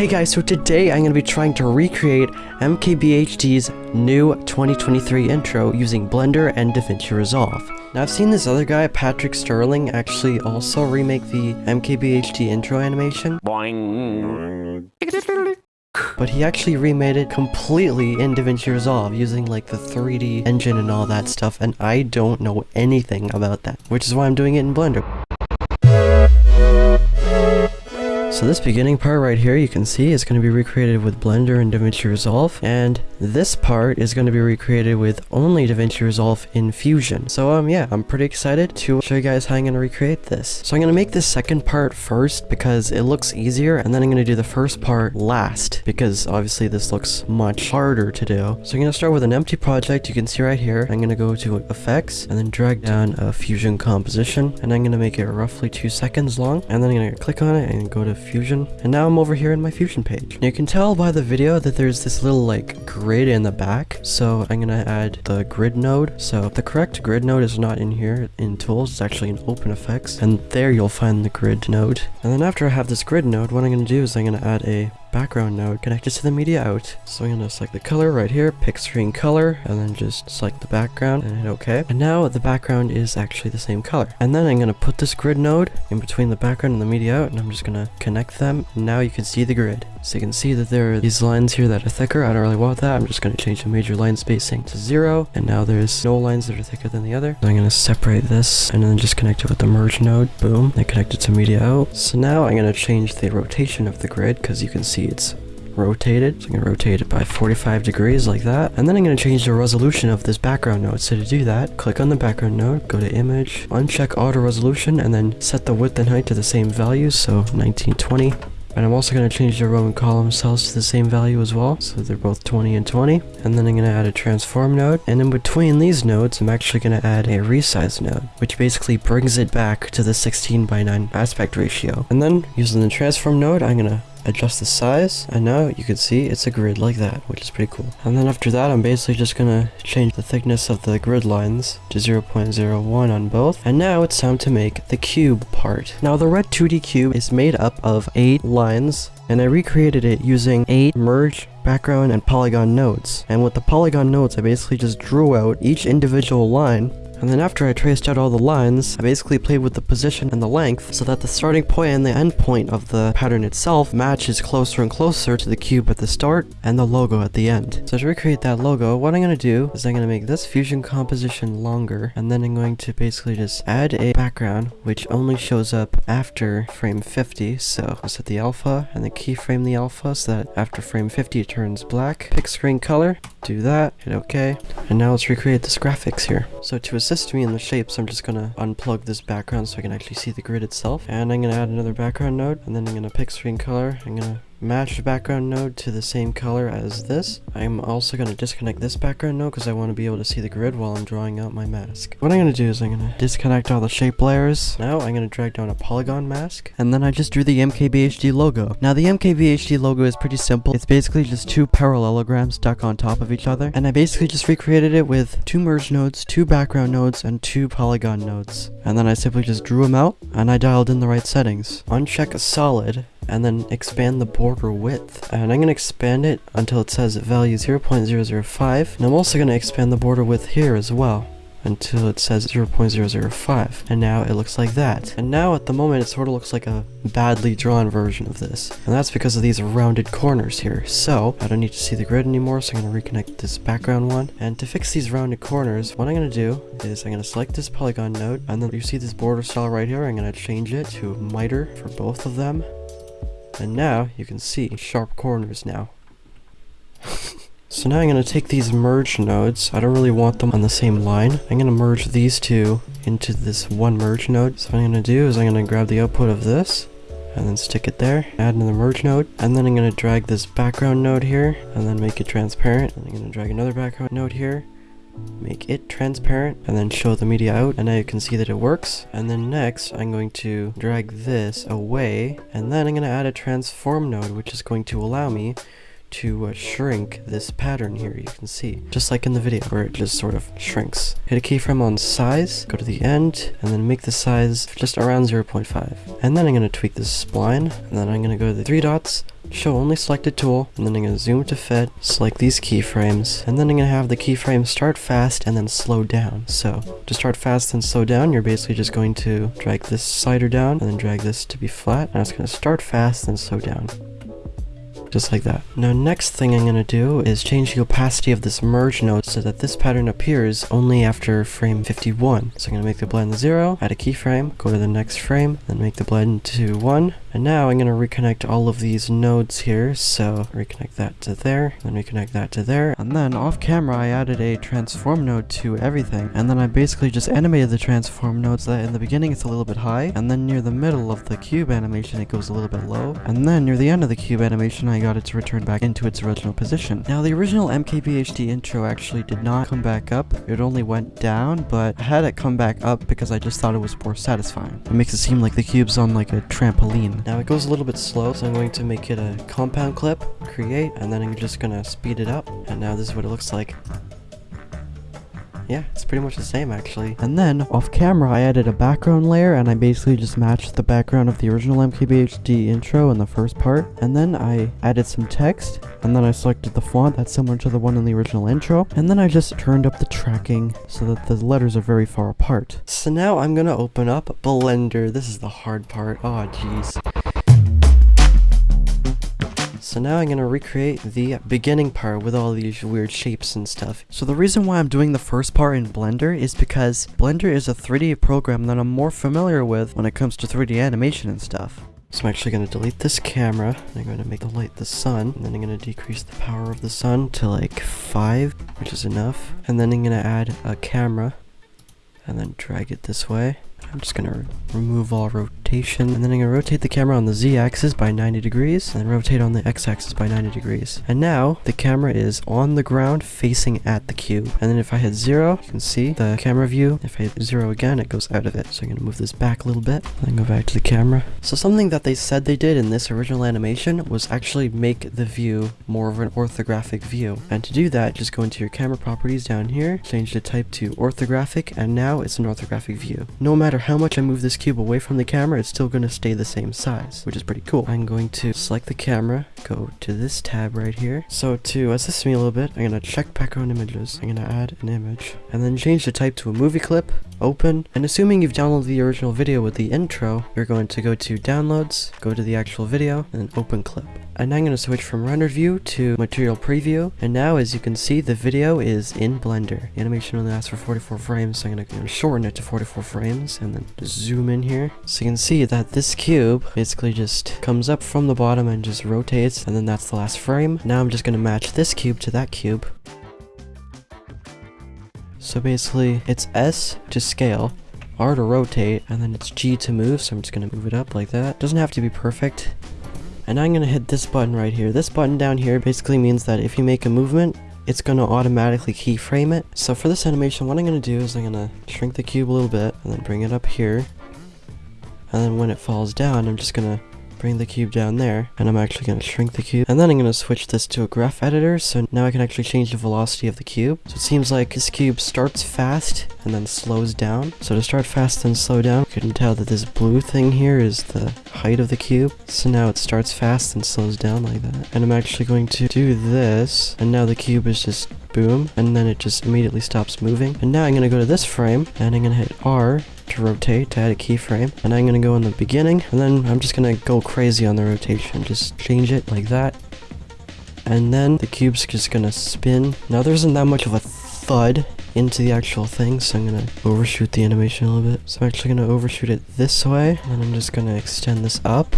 Hey guys, so today I'm going to be trying to recreate MKBHD's new 2023 intro using Blender and DaVinci Resolve. Now I've seen this other guy, Patrick Sterling, actually also remake the MKBHD intro animation. But he actually remade it completely in DaVinci Resolve using like the 3D engine and all that stuff and I don't know anything about that, which is why I'm doing it in Blender. So this beginning part right here you can see is going to be recreated with Blender and DaVinci Resolve and this part is going to be recreated with only DaVinci Resolve in Fusion. So um yeah, I'm pretty excited to show you guys how I'm going to recreate this. So I'm going to make this second part first because it looks easier and then I'm going to do the first part last because obviously this looks much harder to do. So I'm going to start with an empty project you can see right here. I'm going to go to effects and then drag down a Fusion composition and I'm going to make it roughly two seconds long and then I'm going to click on it and go to. Fusion, and now I'm over here in my Fusion page. you can tell by the video that there's this little like grid in the back. So I'm gonna add the grid node. So the correct grid node is not in here in tools, it's actually in open effects. And there you'll find the grid node. And then after I have this grid node, what I'm gonna do is I'm gonna add a background node connected to the media out. So I'm gonna select the color right here, pick screen color, and then just select the background and hit OK. And now the background is actually the same color. And then I'm gonna put this grid node in between the background and the media out, and I'm just gonna connect them. And now you can see the grid. So you can see that there are these lines here that are thicker. I don't really want that. I'm just gonna change the major line spacing to zero. And now there's no lines that are thicker than the other. So I'm gonna separate this and then just connect it with the merge node. Boom. And connect it to media out. So now I'm gonna change the rotation of the grid because you can see it's rotated. So I'm going to rotate it by 45 degrees like that. And then I'm going to change the resolution of this background node. So to do that, click on the background node, go to image, uncheck auto resolution, and then set the width and height to the same values. So 1920. And I'm also going to change the row and column cells to the same value as well, so they're both 20 and 20. And then I'm going to add a transform node, and in between these nodes, I'm actually going to add a resize node, which basically brings it back to the 16 by 9 aspect ratio. And then, using the transform node, I'm going to adjust the size. And now you can see it's a grid like that which is pretty cool. And then after that i'm basically just gonna change the thickness of the grid lines to 0.01 on both. And now it's time to make the cube part. Now the red 2d cube is made up of eight lines and I recreated it using 8 merge, background, and polygon nodes. And with the polygon nodes, I basically just drew out each individual line and then after I traced out all the lines, I basically played with the position and the length so that the starting point and the end point of the pattern itself matches closer and closer to the cube at the start and the logo at the end. So to recreate that logo, what I'm going to do is I'm going to make this fusion composition longer and then I'm going to basically just add a background which only shows up after frame 50. So I'll set the alpha and then keyframe the alpha so that after frame 50 it turns black. Pick screen color, do that, hit OK. And now let's recreate this graphics here. So to assist me in the shapes, I'm just gonna unplug this background so I can actually see the grid itself. And I'm gonna add another background node, and then I'm gonna pick screen color. I'm gonna match the background node to the same color as this. I'm also going to disconnect this background node because I want to be able to see the grid while I'm drawing out my mask. What I'm going to do is I'm going to disconnect all the shape layers. Now I'm going to drag down a polygon mask and then I just drew the MKBHD logo. Now the MKBHD logo is pretty simple. It's basically just two parallelograms stuck on top of each other and I basically just recreated it with two merge nodes, two background nodes, and two polygon nodes. And then I simply just drew them out and I dialed in the right settings. Uncheck solid and then expand the border width. And I'm going to expand it until it says value 0.005. And I'm also going to expand the border width here as well until it says 0.005 and now it looks like that. And now at the moment it sort of looks like a badly drawn version of this. And that's because of these rounded corners here. So I don't need to see the grid anymore so I'm going to reconnect this background one. And to fix these rounded corners what I'm going to do is I'm going to select this polygon node. And then you see this border style right here I'm going to change it to miter for both of them and now you can see sharp corners now. so now I'm going to take these merge nodes. I don't really want them on the same line. I'm going to merge these two into this one merge node. So what I'm going to do is I'm going to grab the output of this and then stick it there, add another merge node, and then I'm going to drag this background node here, and then make it transparent, and I'm going to drag another background node here, make it transparent and then show the media out and now you can see that it works. And then next I'm going to drag this away and then I'm going to add a transform node which is going to allow me to uh, shrink this pattern here, you can see. Just like in the video, where it just sort of shrinks. Hit a keyframe on size, go to the end, and then make the size just around 0.5. And then I'm going to tweak this spline, and then I'm going to go to the three dots, show only selected tool, and then I'm going to zoom to fit, select these keyframes, and then I'm going to have the keyframe start fast and then slow down. So to start fast and slow down, you're basically just going to drag this slider down and then drag this to be flat, and it's going to start fast and slow down just like that. Now next thing I'm going to do is change the opacity of this merge node so that this pattern appears only after frame 51. So I'm going to make the blend 0, add a keyframe, go to the next frame, then make the blend to 1. And now I'm going to reconnect all of these nodes here. So reconnect that to there, then reconnect that to there. And then off camera I added a transform node to everything. And then I basically just animated the transform nodes that in the beginning it's a little bit high. And then near the middle of the cube animation it goes a little bit low. And then near the end of the cube animation I got it to return back into its original position. Now the original MKBHD intro actually did not come back up, it only went down, but I had it come back up because I just thought it was more satisfying. It makes it seem like the cube's on like a trampoline. Now it goes a little bit slow, so I'm going to make it a compound clip, create, and then I'm just gonna speed it up, and now this is what it looks like. Yeah, it's pretty much the same actually. And then, off camera, I added a background layer and I basically just matched the background of the original MKBHD intro in the first part. And then I added some text and then I selected the font that's similar to the one in the original intro. And then I just turned up the tracking so that the letters are very far apart. So now I'm gonna open up Blender. This is the hard part. Oh, jeez. So now I'm going to recreate the beginning part with all these weird shapes and stuff. So the reason why I'm doing the first part in Blender is because Blender is a 3D program that I'm more familiar with when it comes to 3D animation and stuff. So I'm actually going to delete this camera, I'm going to make the light the sun, and then I'm going to decrease the power of the sun to like 5, which is enough. And then I'm going to add a camera, and then drag it this way. I'm just gonna remove all rotation, and then I'm gonna rotate the camera on the z-axis by 90 degrees, and rotate on the x-axis by 90 degrees. And now, the camera is on the ground facing at the cube. And then if I hit zero, you can see the camera view. If I hit zero again, it goes out of it. So I'm gonna move this back a little bit, then go back to the camera. So something that they said they did in this original animation was actually make the view more of an orthographic view. And to do that, just go into your camera properties down here, change the type to orthographic, and now it's an orthographic view. No matter how much I move this cube away from the camera, it's still going to stay the same size, which is pretty cool. I'm going to select the camera, go to this tab right here. So to assist me a little bit, I'm going to check background images. I'm going to add an image, and then change the type to a movie clip, open, and assuming you've downloaded the original video with the intro, you're going to go to downloads, go to the actual video, and open clip. And I'm going to switch from render view to material preview, and now as you can see, the video is in Blender. Animation only lasts for 44 frames, so I'm going to shorten it to 44 frames, and then zoom in here. So you can see that this cube basically just comes up from the bottom and just rotates, and then that's the last frame. Now I'm just going to match this cube to that cube. So basically, it's S to scale, R to rotate, and then it's G to move, so I'm just to move it up like that. Doesn't have to be perfect. And I'm going to hit this button right here. This button down here basically means that if you make a movement, it's going to automatically keyframe it. So for this animation, what I'm going to do is I'm going to shrink the cube a little bit, and then bring it up here. And then when it falls down, I'm just going to bring the cube down there, and I'm actually going to shrink the cube. And then I'm going to switch this to a graph editor, so now I can actually change the velocity of the cube. So it seems like this cube starts fast and then slows down. So to start fast and slow down, you can tell that this blue thing here is the height of the cube. So now it starts fast and slows down like that. And I'm actually going to do this, and now the cube is just boom, and then it just immediately stops moving. And now I'm going to go to this frame, and I'm going to hit R, to rotate. To add a keyframe and I'm gonna go in the beginning and then I'm just gonna go crazy on the rotation. Just change it like that and then the cube's just gonna spin. Now there isn't that much of a thud into the actual thing so I'm gonna overshoot the animation a little bit. So I'm actually gonna overshoot it this way and I'm just gonna extend this up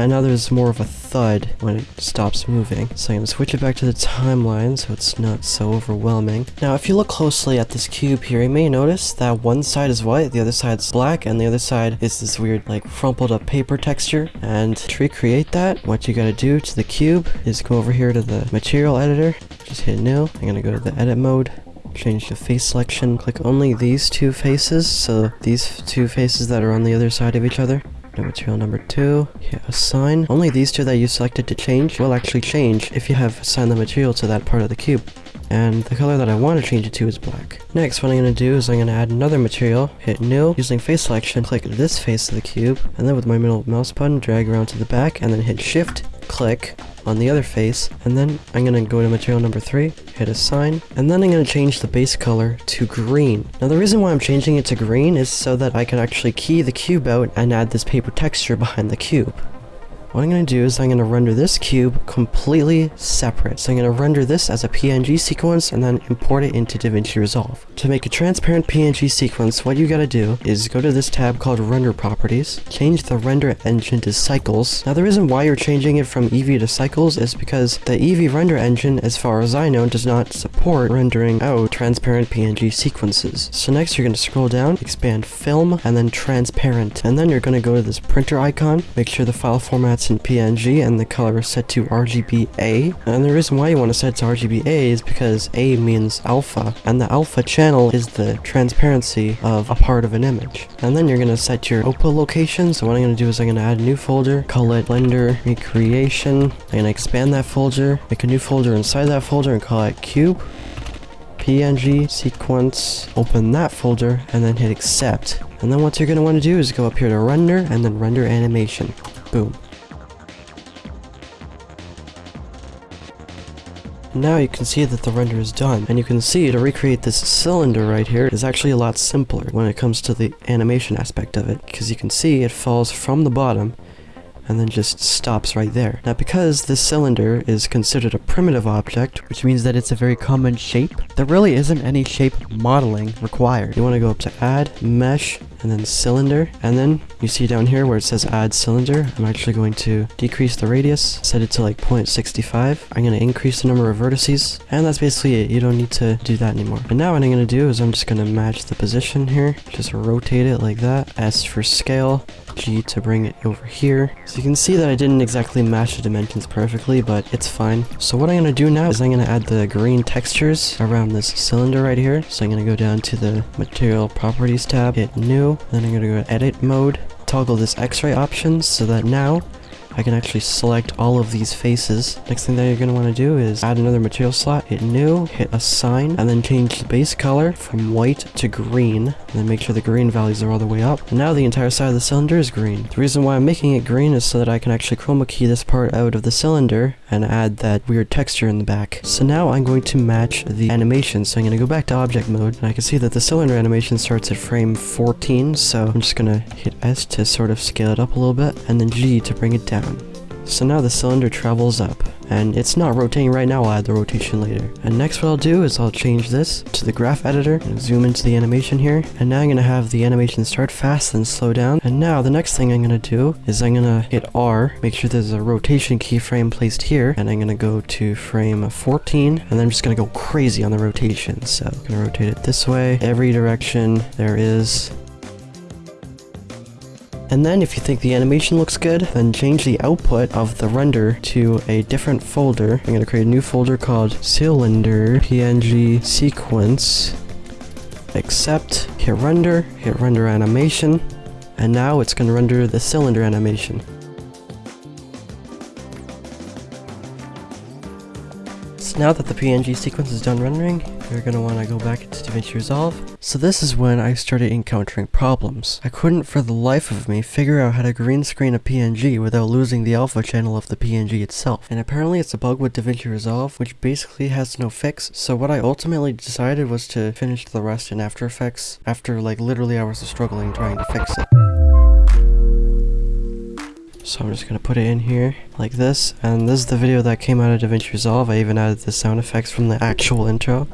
and now there's more of a thud when it stops moving. So I'm going to switch it back to the timeline so it's not so overwhelming. Now if you look closely at this cube here, you may notice that one side is white, the other side's black, and the other side is this weird like crumpled up paper texture. And to recreate that, what you gotta do to the cube is go over here to the material editor, just hit new. I'm gonna go to the edit mode, change the face selection, click only these two faces, so these two faces that are on the other side of each other. To material number two, hit assign. Only these two that you selected to change will actually change if you have assigned the material to that part of the cube. And the color that I want to change it to is black. Next, what I'm going to do is I'm going to add another material, hit new, using face selection, click this face of the cube, and then with my middle mouse button, drag around to the back, and then hit shift, click, on the other face, and then I'm gonna go to material number 3, hit assign, and then I'm gonna change the base color to green. Now the reason why I'm changing it to green is so that I can actually key the cube out and add this paper texture behind the cube. What I'm going to do is I'm going to render this cube completely separate. So I'm going to render this as a PNG sequence and then import it into DaVinci Resolve. To make a transparent PNG sequence, what you got to do is go to this tab called Render Properties, change the render engine to Cycles. Now the reason why you're changing it from Eevee to Cycles is because the Eevee render engine, as far as I know, does not support rendering out transparent PNG sequences. So next you're going to scroll down, expand Film, and then Transparent. And then you're going to go to this printer icon, make sure the file format in PNG and the color is set to RGBA. And the reason why you want to set to RGBA is because A means alpha, and the alpha channel is the transparency of a part of an image. And then you're going to set your output location. So what I'm going to do is I'm going to add a new folder, call it Blender Recreation. I'm going to expand that folder, make a new folder inside that folder and call it Cube. PNG sequence, open that folder, and then hit accept. And then what you're going to want to do is go up here to render, and then render animation. Boom. Now you can see that the render is done, and you can see to recreate this cylinder right here is actually a lot simpler when it comes to the animation aspect of it, because you can see it falls from the bottom and then just stops right there. Now because this cylinder is considered a primitive object, which means that it's a very common shape, there really isn't any shape modeling required. You want to go up to add, mesh, and then cylinder, and then you see down here where it says add cylinder, I'm actually going to decrease the radius, set it to like 0.65. I'm going to increase the number of vertices, and that's basically it. You don't need to do that anymore. And now what I'm going to do is I'm just going to match the position here, just rotate it like that, S for scale, G to bring it over here. So you can see that I didn't exactly match the dimensions perfectly, but it's fine. So what I'm going to do now is I'm going to add the green textures around this cylinder right here. So I'm going to go down to the material properties tab, hit new, then I'm to go to edit mode, toggle this x-ray option so that now I can actually select all of these faces. Next thing that you're going to want to do is add another material slot, hit new, hit assign, and then change the base color from white to green, and then make sure the green values are all the way up. And now the entire side of the cylinder is green. The reason why I'm making it green is so that I can actually chroma key this part out of the cylinder and add that weird texture in the back. So now I'm going to match the animation. So I'm going to go back to object mode, and I can see that the cylinder animation starts at frame 14, so I'm just going to hit S to sort of scale it up a little bit, and then G to bring it down. So now the cylinder travels up, and it's not rotating right now, I'll add the rotation later. And next what I'll do is I'll change this to the graph editor, and zoom into the animation here, and now I'm going to have the animation start fast and slow down. And now the next thing I'm going to do is I'm going to hit R, make sure there's a rotation keyframe placed here, and I'm going to go to frame 14, and then I'm just going to go crazy on the rotation. So I'm going to rotate it this way, every direction there is, and then if you think the animation looks good, then change the output of the render to a different folder. I'm going to create a new folder called cylinder png sequence. Accept, hit render, hit render animation, and now it's going to render the cylinder animation. So now that the PNG sequence is done rendering, you're to want to go back into DaVinci Resolve. So this is when I started encountering problems. I couldn't for the life of me figure out how to green screen a PNG without losing the alpha channel of the PNG itself. And apparently it's a bug with DaVinci Resolve, which basically has no fix. So what I ultimately decided was to finish the rest in After Effects after like literally hours of struggling trying to fix it. So I'm just gonna put it in here like this, and this is the video that came out of DaVinci Resolve. I even added the sound effects from the actual intro.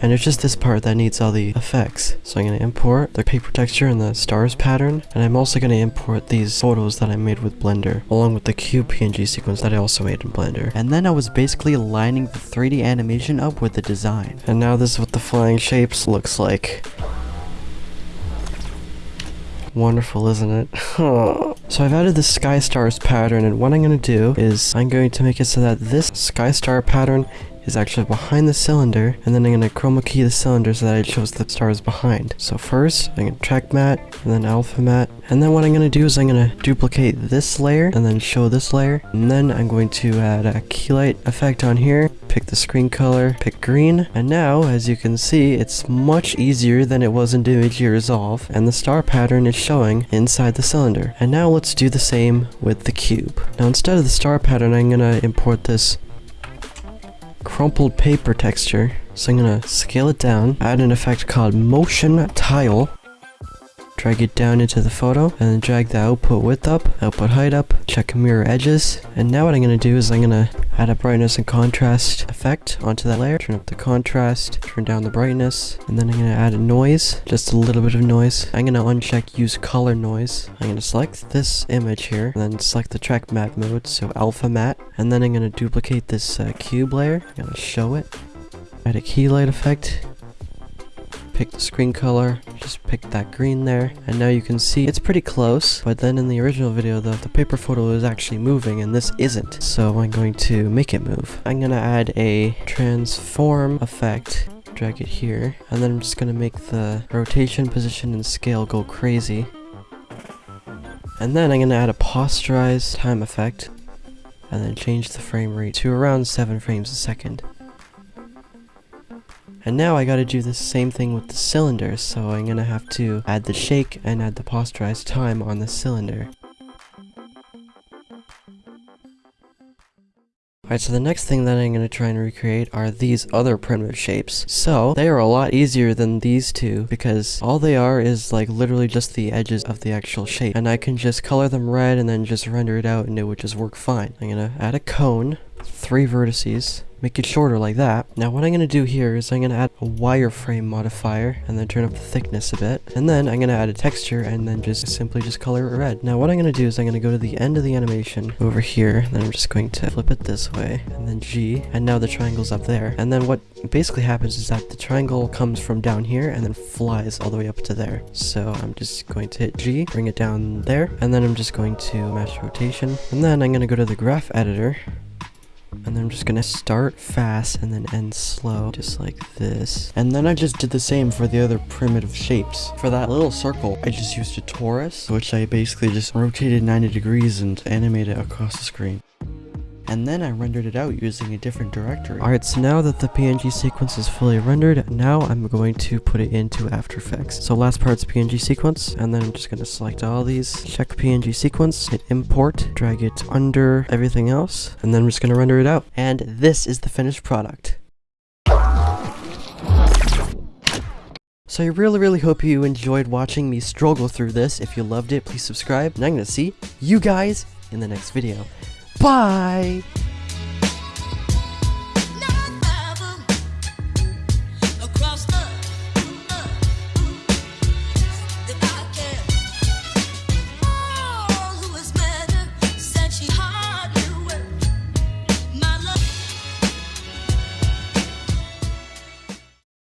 And it's just this part that needs all the effects. So I'm going to import the paper texture and the stars pattern. And I'm also going to import these photos that I made with Blender, along with the cube PNG sequence that I also made in Blender. And then I was basically lining the 3D animation up with the design. And now this is what the flying shapes looks like. Wonderful, isn't it? so I've added the sky stars pattern and what I'm going to do is I'm going to make it so that this sky star pattern is actually behind the cylinder, and then I'm gonna chroma key the cylinder so that it shows the stars behind. So first, I'm gonna track matte, and then alpha matte, and then what I'm gonna do is I'm gonna duplicate this layer, and then show this layer, and then I'm going to add a key light effect on here, pick the screen color, pick green, and now, as you can see, it's much easier than it was in DaVinci Resolve, and the star pattern is showing inside the cylinder. And now let's do the same with the cube. Now instead of the star pattern, I'm gonna import this crumpled paper texture. So I'm gonna scale it down, add an effect called motion tile, drag it down into the photo, and then drag the output width up, output height up, check mirror edges, and now what I'm gonna do is I'm gonna add a brightness and contrast effect onto that layer, turn up the contrast, turn down the brightness, and then I'm gonna add a noise, just a little bit of noise. I'm gonna uncheck use color noise. I'm gonna select this image here, and then select the track matte mode, so alpha matte, and then I'm gonna duplicate this uh, cube layer, I'm gonna show it, add a key light effect, pick the screen color, just pick that green there, and now you can see it's pretty close, but then in the original video, the, the paper photo is actually moving, and this isn't, so I'm going to make it move. I'm gonna add a transform effect, drag it here, and then I'm just gonna make the rotation, position, and scale go crazy. And then I'm gonna add a posterize time effect, and then change the frame rate to around 7 frames a second. And now I gotta do the same thing with the cylinder, so I'm gonna have to add the shake and add the posterized time on the cylinder. Alright, so the next thing that I'm going to try and recreate are these other primitive shapes. So, they are a lot easier than these two because all they are is like literally just the edges of the actual shape. And I can just color them red and then just render it out and it would just work fine. I'm going to add a cone, three vertices, make it shorter like that. Now what I'm going to do here is I'm going to add a wireframe modifier and then turn up the thickness a bit. And then I'm going to add a texture and then just simply just color it red. Now what I'm going to do is I'm going to go to the end of the animation over here. Then I'm just going to flip it this way and then G. And now the triangle's up there. And then what basically happens is that the triangle comes from down here and then flies all the way up to there. So I'm just going to hit G, bring it down there. And then I'm just going to match rotation. And then I'm going to go to the graph editor and then I'm just gonna start fast and then end slow, just like this. And then I just did the same for the other primitive shapes. For that little circle, I just used a torus, which I basically just rotated 90 degrees and animated across the screen and then I rendered it out using a different directory. Alright, so now that the PNG sequence is fully rendered, now I'm going to put it into After Effects. So last part's PNG sequence, and then I'm just going to select all these, check PNG sequence, hit import, drag it under everything else, and then I'm just going to render it out. And this is the finished product. So I really really hope you enjoyed watching me struggle through this. If you loved it, please subscribe, and I'm gonna see you guys in the next video. Bye!